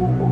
Oh,